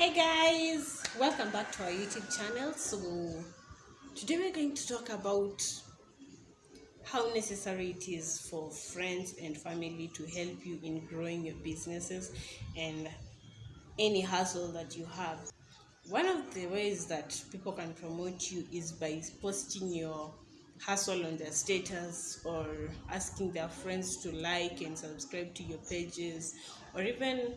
hey guys welcome back to our youtube channel. So today we're going to talk about how necessary it is for friends and family to help you in growing your businesses and any hustle that you have. One of the ways that people can promote you is by posting your hustle on their status or asking their friends to like and subscribe to your pages or even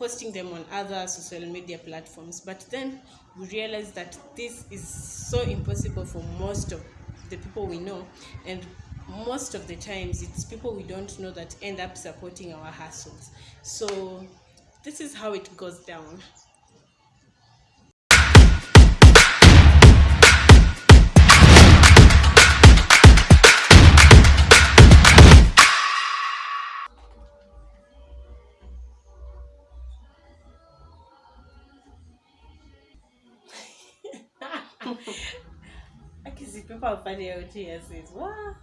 posting them on other social media platforms but then we realize that this is so impossible for most of the people we know and most of the times it's people we don't know that end up supporting our hustles. So this is how it goes down okay, see, people are funny out here says, what?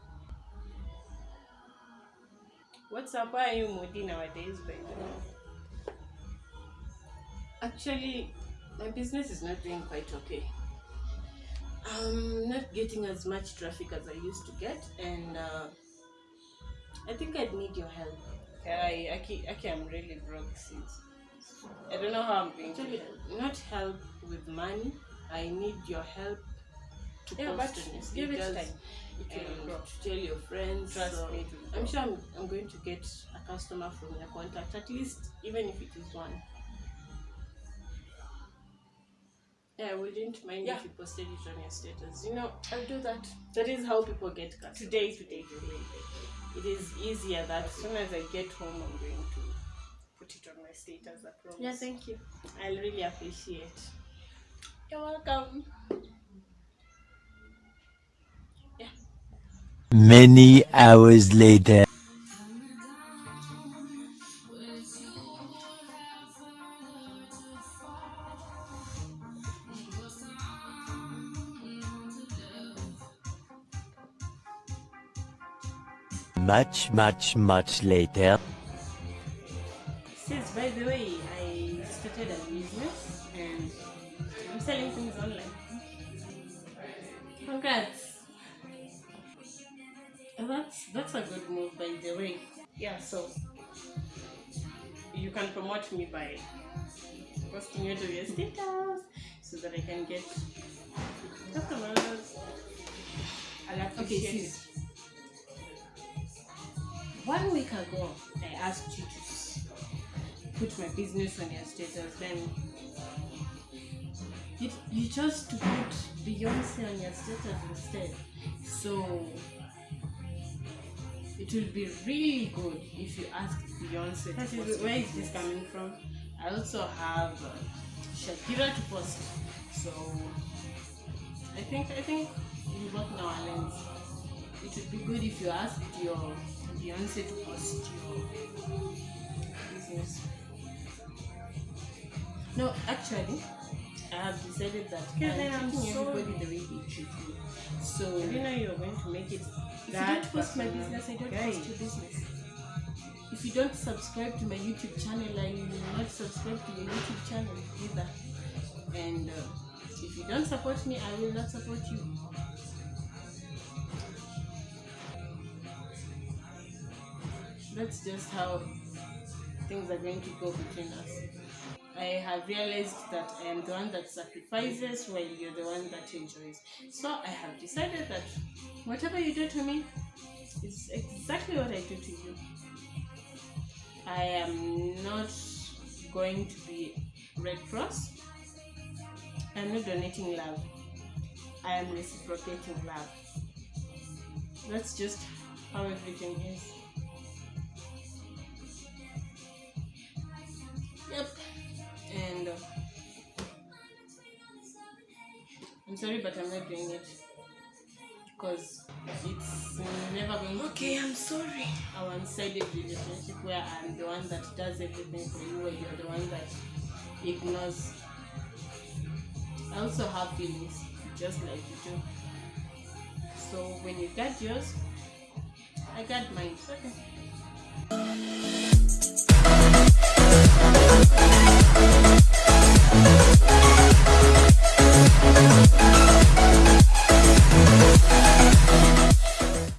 What's up? Why are you moody nowadays, by the way? Actually, my business is not doing quite okay. I'm not getting as much traffic as I used to get, and uh, I think I'd need your help. Okay, I, I, Aki, I'm really broke since. I don't know how I'm going Actually, to help. Not help with money. I need your help to Yeah, post on give it time. It will and grow. to tell your friends. Trust so me, I'm sure I'm, I'm going to get a customer from your contact, at least even if it is one. Yeah, I wouldn't mind Yeah. if you posted it on your status. You know, I'll do that. that is how people get customers. Today, today, today. It is easier that as soon as I get home, I'm going to put it on my status. I promise. Yeah, thank you. I'll really appreciate. You're welcome. Many hours later. Much, much, much later. Since, by the way, I started a business and I'm selling things online. Congrats. That's that's a good move by the way. Yeah, so you can promote me by posting it to your status so that I can get customers. I'll Okay, appreciate it. sis. One week ago, I asked you to put my business on your status. Then you, you chose to put Beyonce on your status instead. So it will be really good if you ask Beyonce. Is- where your this coming from? I also have uh, Shakira to post. So I think I think we both our. It would be good if you asked your Beyonce to post your business. No, actually, I have decided that I'm treating everybody the way they treat me. So you know you're going to make it If you don't post my business, I don't Guy, post your business. if you don't subscribe to my YouTube channel, I will not subscribe to your YouTube channel either. And uh, if you don't support me, I will not support you. That's just how things are going to go between us. I have realized that I am the one that sacrifices while you're the one that enjoys. So I have decided that whatever you do to me is exactly what I do to you. I am not going to be Red Cross. I'm not donating love. I am reciprocating love. That's just how everything is. Yep. I'm sorry, but I'm not doing it because it's never going Okay, I'm sorry. a one-sided relationship where I'm the one that does everything for you, or you're the one that ignores. I also have feelings, just like you do. So when you got yours, I got mine. Okay.